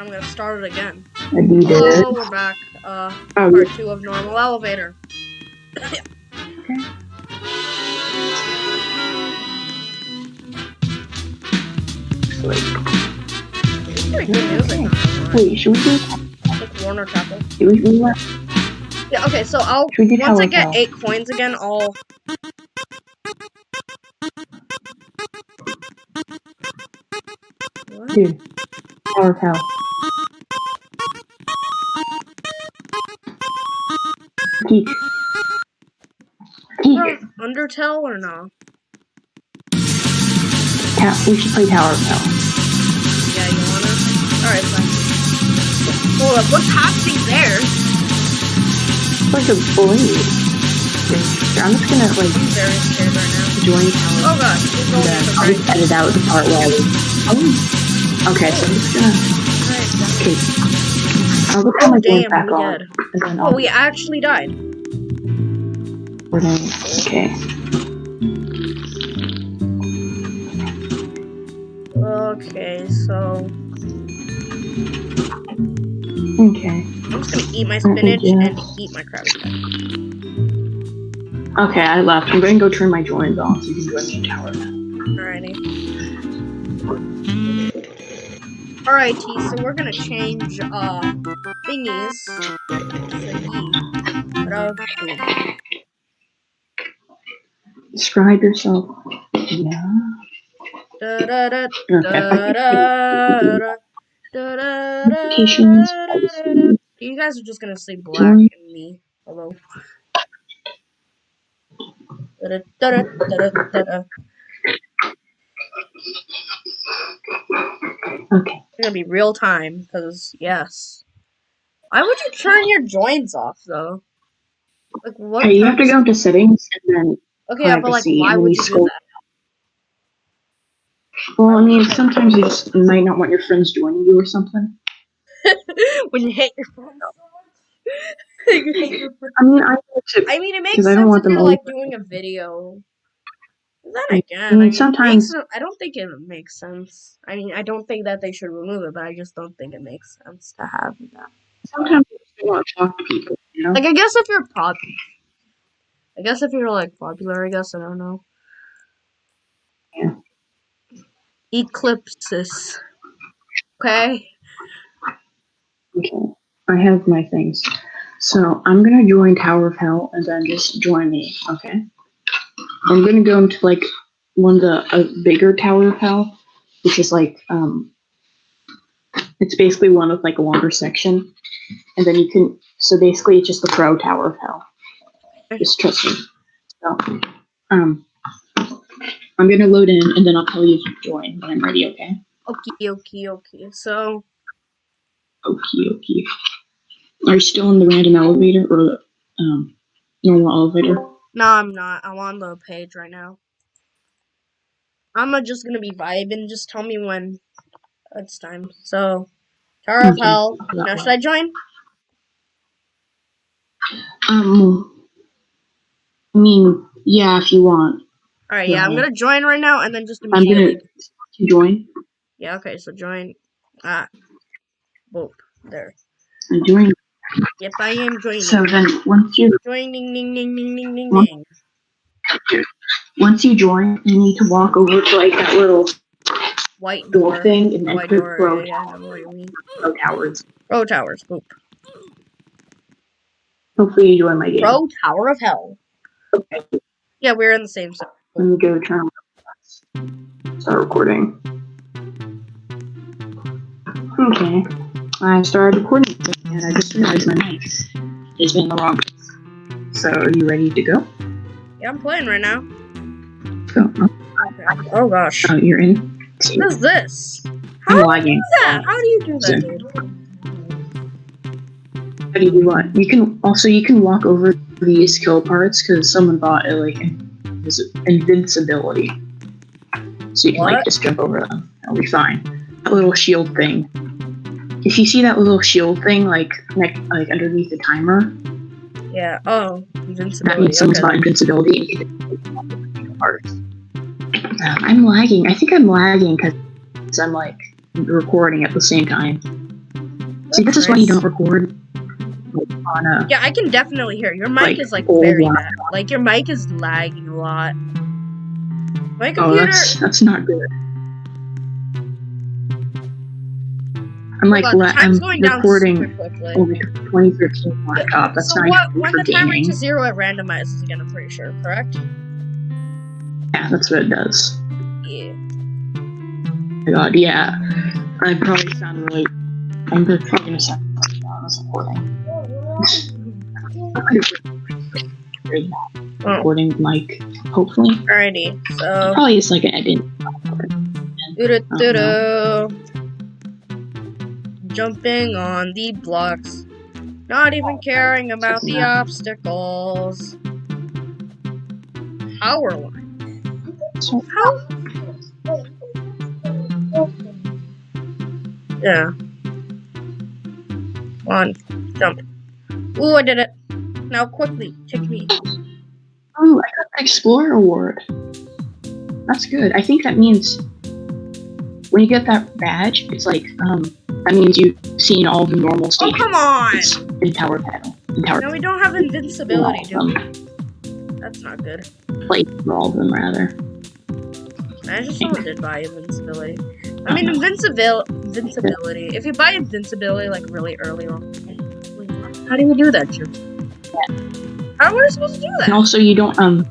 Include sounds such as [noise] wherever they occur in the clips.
I'm gonna start it again. I beat it. Hello, we're back. Uh, Oh, part two of normal elevator. Pretty good music. wait, should we do? Like Warner Chapel. Should we do that? Yeah. Okay. So I'll do once I get Hell? eight coins again, I'll. Dude, Tower of Geek. Uh, Undertale or no? Ta- we should play Tower of Hell. Yeah, you wanna? Alright, fine. Hold up, what's happening there? It's like a blade. I'm just gonna like I'm very scared right now. join Tower. Oh we're and gonna I'll just edit out the part where I was. Oh. Okay, so I'm just gonna. Okay. I'll look at Oh my games damn, back we on. did. Oh, we actually died. Okay. Okay, so Okay. I'm just gonna eat my spinach and eat my Patty. Okay, I left. I'm gonna go turn my joins on so you can join me in Tower. Alrighty. Alrighty, so we're gonna change uh thingies. Thingy. Describe yourself. Yeah. da da da Okay. da da da da da Notifications. da privacy, You guys are just gonna say black and me. Hello. Okay. It's gonna be real time, because yes. Why would you turn your joins off though? Like what? Okay, you have to go into settings and then. Okay, yeah, but like, why would we you do scroll- that? Well, I mean, sometimes you just might not want your friends joining you or something. [laughs] when you hate your phone. You hate your phone. I mean, I. I mean, it makes 'Cause I sense don't want if them you're like doing a video. Then again, I mean, sometimes- I don't think it makes sense. I mean, I don't think that they should remove it, but I just don't think it makes sense to have that. Sometimes you want to talk to people, you know? Like, I guess if you're pop, I guess if you're like popular, I guess I don't know. Yeah. Eclipses. Okay. Okay. I have my things. So I'm gonna join Tower of Hell and then just join me, okay? I'm gonna go into like one of the a bigger Tower of Hell, which is like um it's basically one with like a longer section. And then you can so basically it's just the pro Tower of Hell. Just trust me. So um I'm gonna load in and then I'll tell you to join when I'm ready, okay? Okay. Okay. okie. So Okay, okay. Are you still in the random elevator or the um, normal elevator? No, I'm not. I'm on the page right now. I'm uh, just gonna be vibing. Just tell me when it's time. So, Tower of Hell. Now, one. should I join? Um, I mean, yeah, if you want. All right. Yeah, I'm gonna join right now, and then just I'm gonna immediately. join. Yeah. Okay. So join. Ah. Boop. There. I'm joining. Yep, I am joining. So then, once you Joining, ding, ding, ding, ding, What? ding. once you join, you need to walk over to like that little White door door. thing and then White door. Pro Yeah, yeah, I know what you mean. Pro Towers. Pro Towers. Boop. Hopefully, you join my game. Pro Tower of Hell. Okay. Yeah, we're in the same zone. Let me go turn. on- Start recording. Okay. I started recording and I just realized my mic is in the wrong place. So are you ready to go? Yeah, I'm playing right now. Go. Oh, Okay. Oh gosh. oh, you're in. So What is this? How do you lagging. do that? How do you do that, dude? How do you do what? You can also you can walk over these kill parts because someone bought a like invis- invincibility. So you can like just jump over them. That'll be fine. That little shield thing. If you see that little shield thing like neck like underneath the timer, Yeah. Oh, that invincibility. means someone's Okay. got invincibility and you can walk over the kill parts. Um, I'm lagging. I think I'm lagging because I'm like recording at the same time. See, this is why you don't record on a. Yeah, I can definitely hear. Your mic Like, is like very bad. Like your mic is lagging a lot. My computer. Oh, computer. that's that's not good. I'm like le- I'm time's going down recording super quickly. on like a 2013 laptop. Uh, that's so not what? When the time reaches zero, it randomizes again. I'm pretty sure. Correct? Yeah, that's what it does. Yeah. Oh my god, yeah. I probably sound really. I'm probably gonna sound really bad on recording. Oh. Recording mic, hopefully. Alrighty. So. Probably just like an edit. Doo-doo-doo-doo. Jumping on the blocks. Not even caring about the obstacles. Power line. How? Yeah. One. Jump. Ooh, I did it. Now quickly, kick me. oh, I got the Explorer Award. That's good. I think that means when you get that badge, it's like um that means you've seen all the normal Oh, come on! in Tower Battle. In Tower Now we don't have invincibility, do we? That's not good. played for all of them rather. I just did buy invincibility. I mean, invincibil invincibility. If you buy invincibility like really early on, how do you do that, Jim? How are we supposed to do that? And that? also you don't um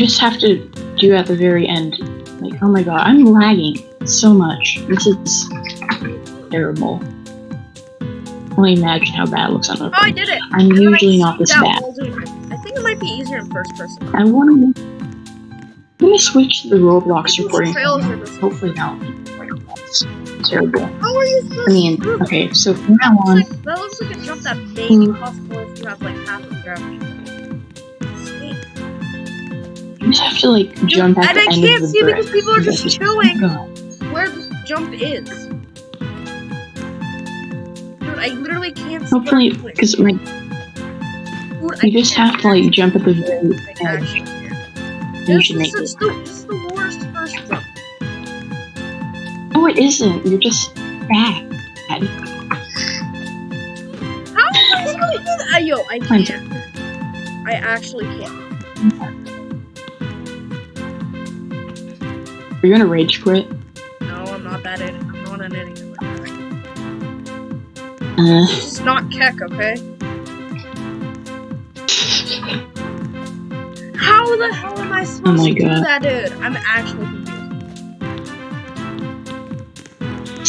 just have to do at the very end. Like, oh my god, I'm lagging so much. This is terrible. Only imagine how bad it looks on the Oh, I did it. I'm And usually not this bad. I think it might be easier in first person. I want to. Let me switch to the Roblox recording. trails are just- Hopefully will terrible. How are you supposed I mean, okay, so from now on, like- that looks like a jump that may be Hmm. possible if you have like half of gravity. You just have to like jump at and the I can't of the see brick. because people are just chilling. Jump is. Dude, I literally can't see Hopefully, what I'm doing. because my Dude, I you just have to like jump at the very edge. You This should is, make it. the, the worst first jump. No, it isn't. You're just bad. How am I supposed to do that? Uh, yo, I can't. I actually can't. Are you gonna rage quit? Uh, This not Keck, okay? How the hell am I supposed Oh to do God. that, dude? I'm actually confused.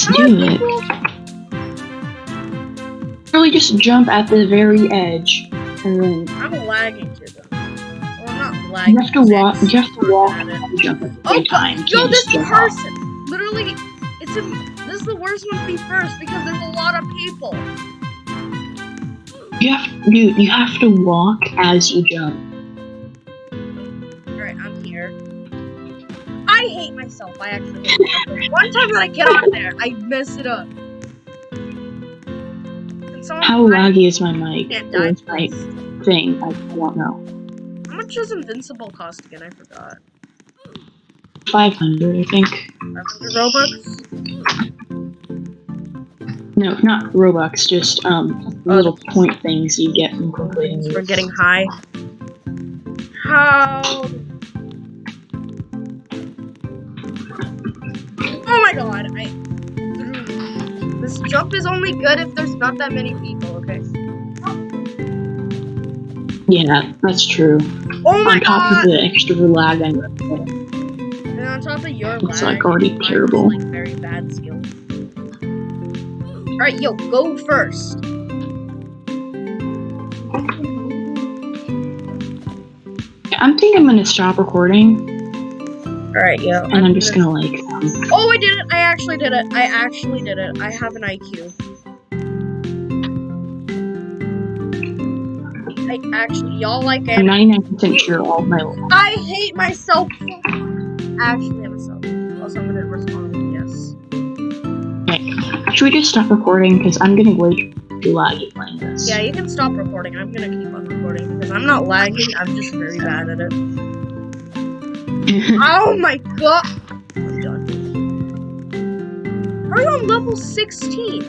How do it. people- Really, just jump at the very edge, and then I'm lagging to them. Well, I'm not lagging. you have to walk. You have to walk and jump at the Oh, same time. You Yo, this person, literally, it's a, is the worst one to be first because there's a lot of people. You have, dude. You have to walk as you jump. Alright, I'm here. I hate myself. I actually. One time that I get on there, I mess it up. How laggy is my mic? Or my thing? I don't know. How much does Invincible cost again? I forgot. Five hundred, I think. 500 Robux? No, not Robux. Just um, Oh, little point things you get from completing. For these. getting high. How? Oh my god, I. This jump is only good if there's not that many people, okay? Yeah, that's true. Oh my On top god! of the extra lag I'm And on top of your It's, lag, like, already terrible. Like very bad skills. Alright, yo, go first. I'm thinking I'm gonna stop recording Alright, yo. and I'm just gonna like um, Oh, I did it! I actually did it! I actually did it. I have an IQ. I actually, y'all like it. I'm it. 99% sure all my I hate myself. Actually, hate myself. Should we just stop recording? Because I'm getting way too laggy playing this. Yeah, you can stop recording. I'm gonna keep on recording because I'm not lagging. I'm just very bad at it. [laughs] oh my god! I'm done. Are you on level 16?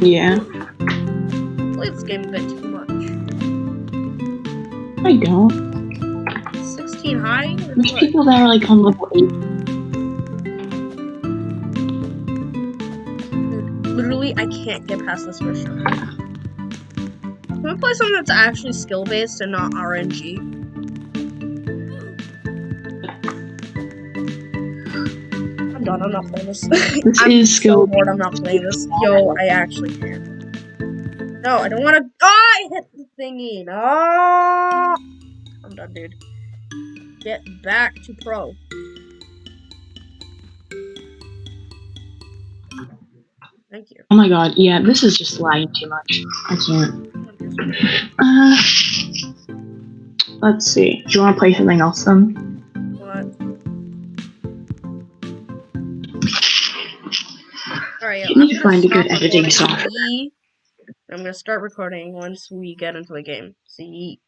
Yeah. Play this game a bit too much. I don't. 16 high? There's people that are like on level 8. I can't get past this mission. I'm gonna play something that's actually skill-based and not RNG. I'm done, I'm not playing this. [laughs] This I'm is skill so bored, I'm not playing this. Yo, I actually can't. No, I don't wanna- ah, Oh, I hit the thingy! No! I'm done, dude. Get back to pro. Thank you. Oh my god, yeah, this is just lagging too much. I can't. Uh, let's see. Do you want to play something else then? What? Alright, You need to find a good editing software. I'm gonna start recording once we get into the game. See.